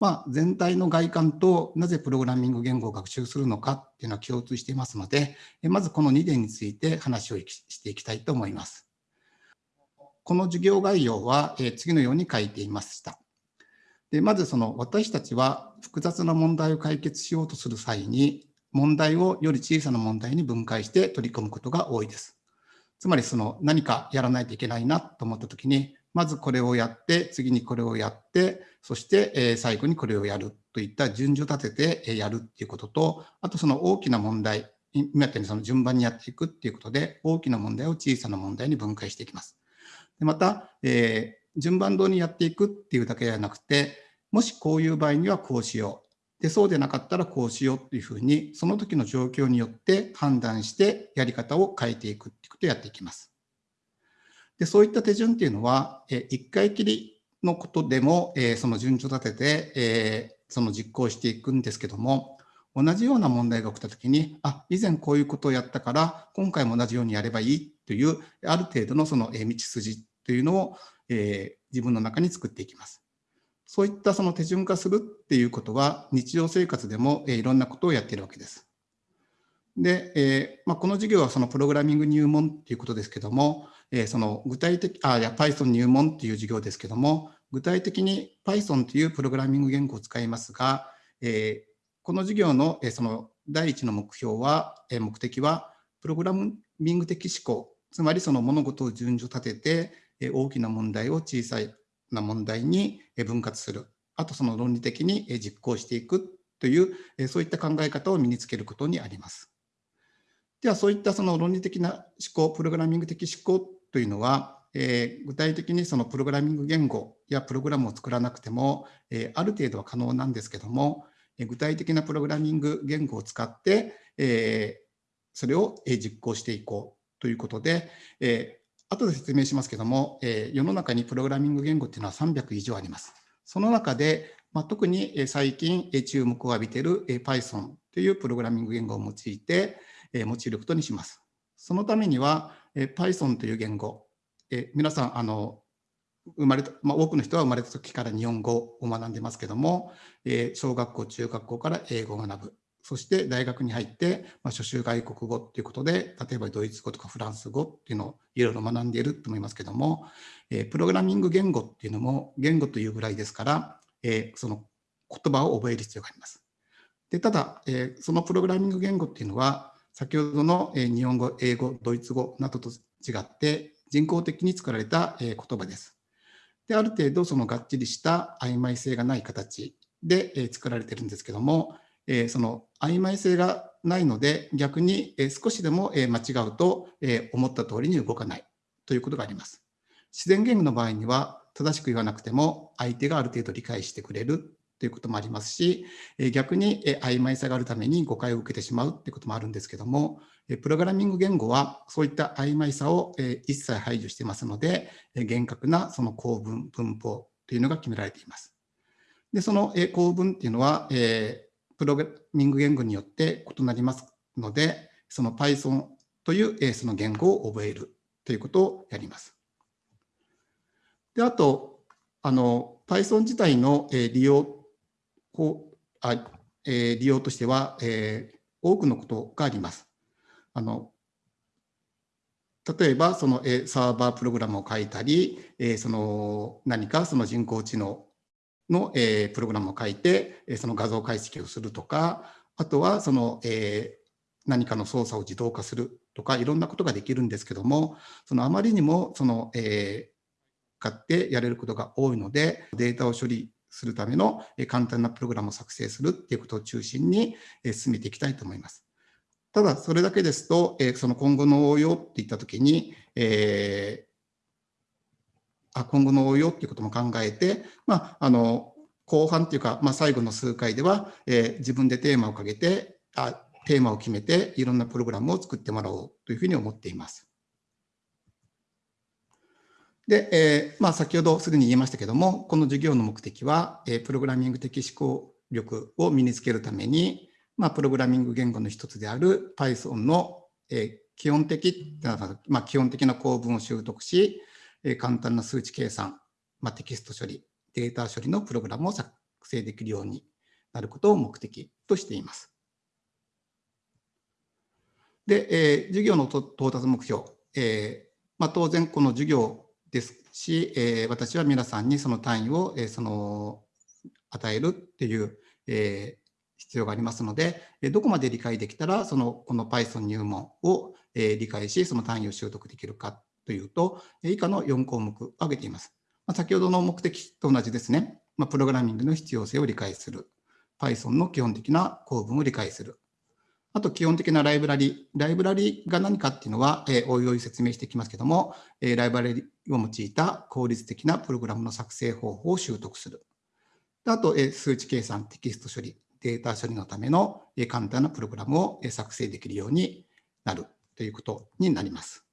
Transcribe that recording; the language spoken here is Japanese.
まあ、全体の外観となぜプログラミング言語を学習するのかっていうのは共通していますので、まずこの2点について話をしていきたいと思います。この授業概要は次のように書いていました。でまずその私たちは複雑な問題を解決しようとする際に問題をより小さな問題に分解して取り組むことが多いです。つまりその何かやらないといけないなと思った時にまずこれをやって次にこれをやってそして最後にこれをやるといった順序立ててやるっていうこととあとその大きな問題今やったようにその順番にやっていくっていうことで大きな問題を小さな問題に分解していきます。でまた、えー、順番通りにやっていくっていうだけではなくてもしこういう場合にはこうしようで、そうでなかったらこうしようというふうに、その時の状況によって判断してやり方を変えていくっていうことをやっていきます。で、そういった手順っていうのは、え1回きりのことでも、えその順序立てて、えその実行していくんですけども、同じような問題が起きたときに、あ、以前こういうことをやったから、今回も同じようにやればいいという、ある程度のその道筋というのを、え自分の中に作っていきます。そういったその手順化するっていうことは、日常生活でもえいろんなことをやっているわけです。で、えまあ、この授業はそのプログラミング入門っていうことですけども、えー、その具体的、あ、いや Python 入門っていう授業ですけども、具体的に Python というプログラミング言語を使いますが、えー、この授業のえその第一の目標は、え目的は、プログラミング的思考、つまりその物事を順序立てて、え大きな問題を小さいな問題に分割する。あとその論理的に実行していくという、えそういった考え方を身につけることにあります。では、そういったその論理的な思考、プログラミング的思考というのは、えー、具体的にそのプログラミング言語やプログラムを作らなくても、えー、ある程度は可能なんですけども、えー、具体的なプログラミング言語を使って、えそれを実行していこうということで、え後で説明しますけども、え世の中にプログラミング言語っていうのは300以上あります。その中で、まあ、特に最近注目を浴びている Python というプログラミング言語を用いて用いることにします。そのためにはえ Python という言語、え皆さんあの生まれた、まあ、多くの人は生まれた時から日本語を学んでますけども、え小学校、中学校から英語を学ぶ。そして大学に入って、まあ、初週外国語っていうことで、例えばドイツ語とかフランス語っていうのをいろいろ学んでいると思いますけども、え、プログラミング言語っていうのも言語というぐらいですから、え、その言葉を覚える必要があります。でただ、え、そのプログラミング言語っていうのは、先ほどの、え日本語、英語、ドイツ語などと違って人工的に作られた、え言葉です。で、ある程度そのがっちりした曖昧性がない形で、え作られてるんですけども、えその曖昧性がないので逆に少しでも間違うと思った通りに動かないということがあります。自然言語の場合には正しく言わなくても相手がある程度理解してくれるということもありますし逆に曖昧さがあるために誤解を受けてしまうということもあるんですけどもプログラミング言語はそういった曖昧さを一切排除していますので厳格なその構文文法というのが決められています。でその構文っていうのは、プログラミング言語によって異なりますので、その Python というその言語を覚えるということをやります。で、あと、あの、Python 自体の利用こうあ利用としては、えー、多くのことがあります。あの例えば、そのえサーバープログラムを書いたり、えその何かその人工知能の、えー、プログラムを書いて、えその画像解析をするとか、あとはその、えー、何かの操作を自動化するとか、いろんなことができるんですけども、そのあまりにもその、えー、買ってやれることが多いので、データを処理するための簡単なプログラムを作成するっていうことを中心に進めていきたいと思います。ただ、それだけですと、その今後の応用っていったときに、え今後の応用っていうことも考えて、まあ、あの後半っていうか、まあ、最後の数回では、えー、自分でテーマをかけてあテーマを決めていろんなプログラムを作ってもらおうというふうに思っています。で、えーまあ、先ほどすでに言いましたけども、この授業の目的は、えー、プログラミング的思考力を身につけるために、まあ、プログラミング言語の一つである Python の、えー、基本的、まあ、基本的な構文を習得し、簡単な数値計算、まあ、テキスト処理、データ処理のプログラムを作作成できるようになることを目的としています。で、えー、授業の到達目標、えーまあ、当然この授業ですし、えー、私は皆さんにその単位を、えー、その与えるっていう、えー、必要がありますので、どこまで理解できたら、そのこの Python 入門をえ理解し、その単位を習得できるかというと、以下の4項目を挙げています。ま先ほどの目的と同じですね。まプログラミングの必要性を理解する。Python の基本的な構文を理解する。あと基本的なライブラリ。ライブラリが何かっていうのは、えおいおい説明していきますけども、えライブラリを用いた効率的なプログラムの作成方法を習得する。あと、え数値計算、テキスト処理、データ処理のためのえ簡単なプログラムをえ作成できるようになるということになります。